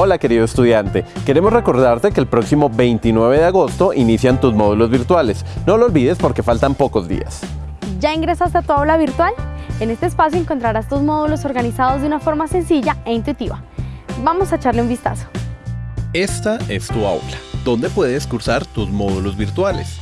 Hola querido estudiante, queremos recordarte que el próximo 29 de agosto inician tus módulos virtuales. No lo olvides porque faltan pocos días. ¿Ya ingresaste a tu aula virtual? En este espacio encontrarás tus módulos organizados de una forma sencilla e intuitiva. Vamos a echarle un vistazo. Esta es tu aula, donde puedes cursar tus módulos virtuales.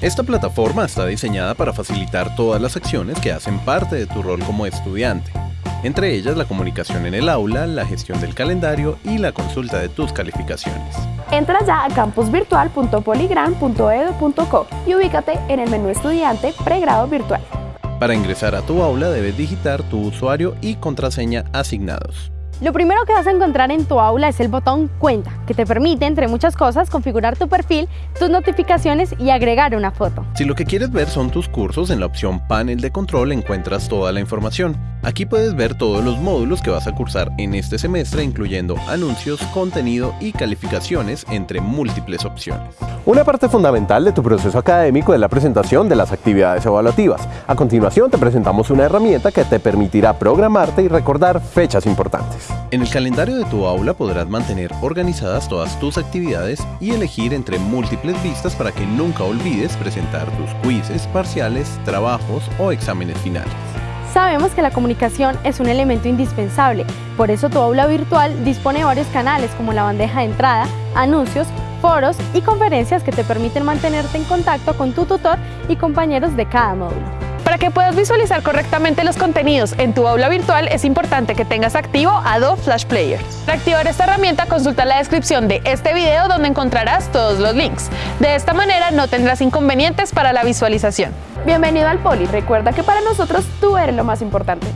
Esta plataforma está diseñada para facilitar todas las acciones que hacen parte de tu rol como estudiante entre ellas la comunicación en el aula, la gestión del calendario y la consulta de tus calificaciones. Entra ya a campusvirtual.poligran.edu.co y ubícate en el menú estudiante pregrado virtual. Para ingresar a tu aula debes digitar tu usuario y contraseña asignados. Lo primero que vas a encontrar en tu aula es el botón Cuenta, que te permite, entre muchas cosas, configurar tu perfil, tus notificaciones y agregar una foto. Si lo que quieres ver son tus cursos, en la opción Panel de Control encuentras toda la información. Aquí puedes ver todos los módulos que vas a cursar en este semestre, incluyendo anuncios, contenido y calificaciones, entre múltiples opciones. Una parte fundamental de tu proceso académico es la presentación de las actividades evaluativas. A continuación te presentamos una herramienta que te permitirá programarte y recordar fechas importantes. En el calendario de tu aula podrás mantener organizadas todas tus actividades y elegir entre múltiples vistas para que nunca olvides presentar tus quizzes, parciales, trabajos o exámenes finales. Sabemos que la comunicación es un elemento indispensable, por eso tu aula virtual dispone de varios canales como la bandeja de entrada, anuncios, foros y conferencias que te permiten mantenerte en contacto con tu tutor y compañeros de cada módulo. Para que puedas visualizar correctamente los contenidos en tu aula virtual es importante que tengas activo Adobe Flash Player. Para activar esta herramienta consulta la descripción de este video donde encontrarás todos los links. De esta manera no tendrás inconvenientes para la visualización. Bienvenido al Poli, recuerda que para nosotros tú eres lo más importante.